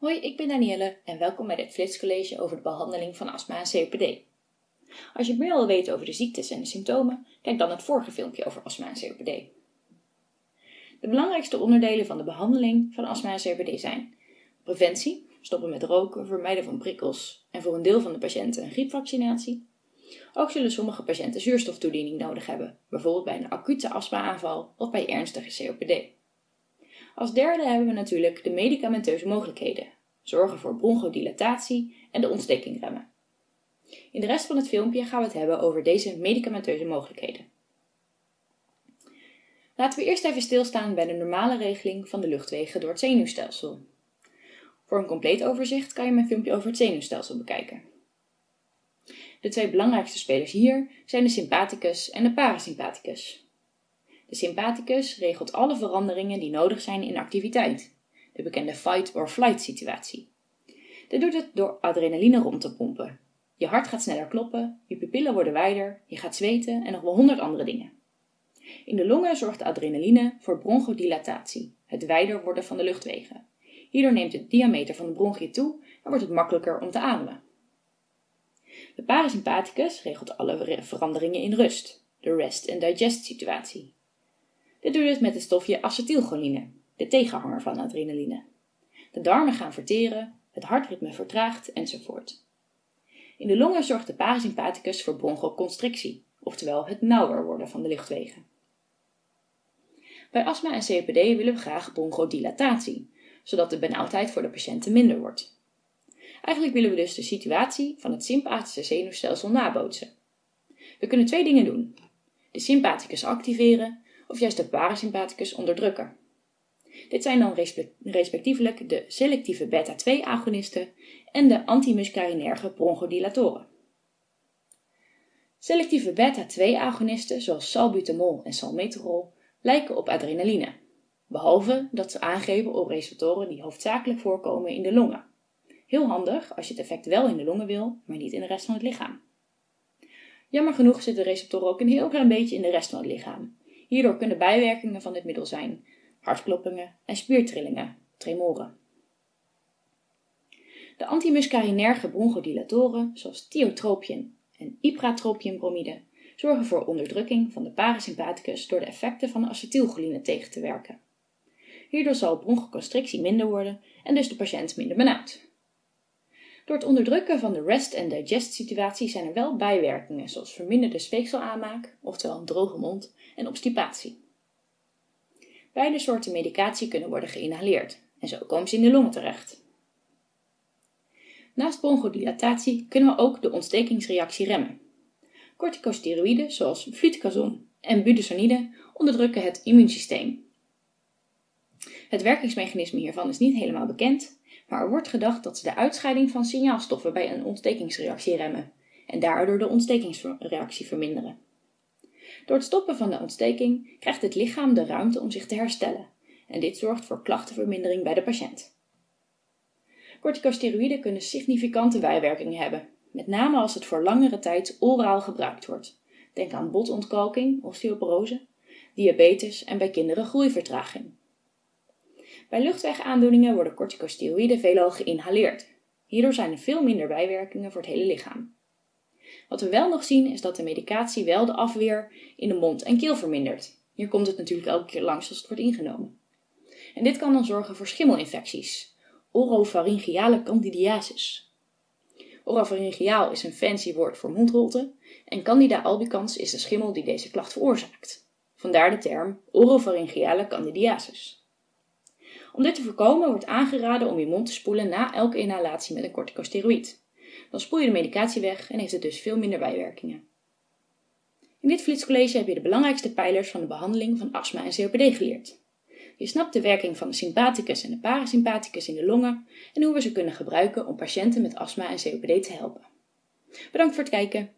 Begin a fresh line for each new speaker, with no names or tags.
Hoi, ik ben Danielle en welkom bij dit Flitscollege over de behandeling van astma en COPD. Als je meer wil weten over de ziektes en de symptomen, kijk dan het vorige filmpje over astma en COPD. De belangrijkste onderdelen van de behandeling van astma en COPD zijn preventie, stoppen met roken, vermijden van prikkels en voor een deel van de patiënten een griepvaccinatie. Ook zullen sommige patiënten zuurstoftoediening nodig hebben, bijvoorbeeld bij een acute astma-aanval of bij ernstige COPD. Als derde hebben we natuurlijk de medicamenteuze mogelijkheden. Zorgen voor bronchodilatatie en de ontsteking remmen. In de rest van het filmpje gaan we het hebben over deze medicamenteuze mogelijkheden. Laten we eerst even stilstaan bij de normale regeling van de luchtwegen door het zenuwstelsel. Voor een compleet overzicht kan je mijn filmpje over het zenuwstelsel bekijken. De twee belangrijkste spelers hier zijn de sympathicus en de parasympathicus. De sympathicus regelt alle veranderingen die nodig zijn in activiteit, de bekende fight-or-flight situatie. Dit doet het door adrenaline rond te pompen. Je hart gaat sneller kloppen, je pupillen worden wijder, je gaat zweten en nog wel honderd andere dingen. In de longen zorgt de adrenaline voor bronchodilatatie, het wijder worden van de luchtwegen. Hierdoor neemt de diameter van de bronchiën toe en wordt het makkelijker om te ademen. De parasympathicus regelt alle veranderingen in rust, de rest and digest situatie. Dit doet het met het stofje acetylcholine, de tegenhanger van adrenaline. De darmen gaan verteren, het hartritme vertraagt enzovoort. In de longen zorgt de parasympathicus voor bronchoconstrictie, oftewel het nauwer worden van de luchtwegen. Bij astma en COPD willen we graag bronchodilatatie, zodat de benauwdheid voor de patiënten minder wordt. Eigenlijk willen we dus de situatie van het sympathische zenuwstelsel nabootsen. We kunnen twee dingen doen. De sympathicus activeren of juist de parasympathicus onderdrukken. Dit zijn dan respectievelijk de selectieve beta-2-agonisten en de antimuscarinerge bronchodilatoren. Selectieve beta-2-agonisten zoals salbutamol en salmeterol lijken op adrenaline, behalve dat ze aangeven op receptoren die hoofdzakelijk voorkomen in de longen. Heel handig als je het effect wel in de longen wil, maar niet in de rest van het lichaam. Jammer genoeg zitten receptoren ook een heel klein beetje in de rest van het lichaam, Hierdoor kunnen bijwerkingen van dit middel zijn hartkloppingen en spiertrillingen, tremoren. De antimuscarinerge bronchodilatoren, zoals tiotropium en ipratropiumbromide, zorgen voor onderdrukking van de parasympathicus door de effecten van acetylcholine tegen te werken. Hierdoor zal bronchoconstrictie minder worden en dus de patiënt minder benauwd. Door het onderdrukken van de rest- en digest-situatie zijn er wel bijwerkingen, zoals verminderde speekselaanmaak, oftewel een droge mond, en obstipatie. Beide soorten medicatie kunnen worden geïnhaleerd en zo komen ze in de longen terecht. Naast bronchodilatatie kunnen we ook de ontstekingsreactie remmen. Corticosteroïden zoals fluticasone en budesonide onderdrukken het immuunsysteem. Het werkingsmechanisme hiervan is niet helemaal bekend, maar er wordt gedacht dat ze de uitscheiding van signaalstoffen bij een ontstekingsreactie remmen en daardoor de ontstekingsreactie verminderen. Door het stoppen van de ontsteking krijgt het lichaam de ruimte om zich te herstellen en dit zorgt voor klachtenvermindering bij de patiënt. Corticosteroïden kunnen significante bijwerkingen hebben, met name als het voor langere tijd oraal gebruikt wordt. Denk aan botontkalking, osteoporose, diabetes en bij kinderen groeivertraging. Bij luchtwegaandoeningen worden corticosteroïden veelal geïnhaleerd. Hierdoor zijn er veel minder bijwerkingen voor het hele lichaam. Wat we wel nog zien is dat de medicatie wel de afweer in de mond en keel vermindert. Hier komt het natuurlijk elke keer langs als het wordt ingenomen. En dit kan dan zorgen voor schimmelinfecties, oropharyngeale candidiasis. Oropharyngeaal is een fancy woord voor mondholte en Candida albicans is de schimmel die deze klacht veroorzaakt. Vandaar de term oropharyngeale candidiasis. Om dit te voorkomen wordt aangeraden om je mond te spoelen na elke inhalatie met een corticosteroïd. Dan spoel je de medicatie weg en heeft het dus veel minder bijwerkingen. In dit flitscollege heb je de belangrijkste pijlers van de behandeling van astma en COPD geleerd. Je snapt de werking van de sympathicus en de parasympathicus in de longen en hoe we ze kunnen gebruiken om patiënten met astma en COPD te helpen. Bedankt voor het kijken.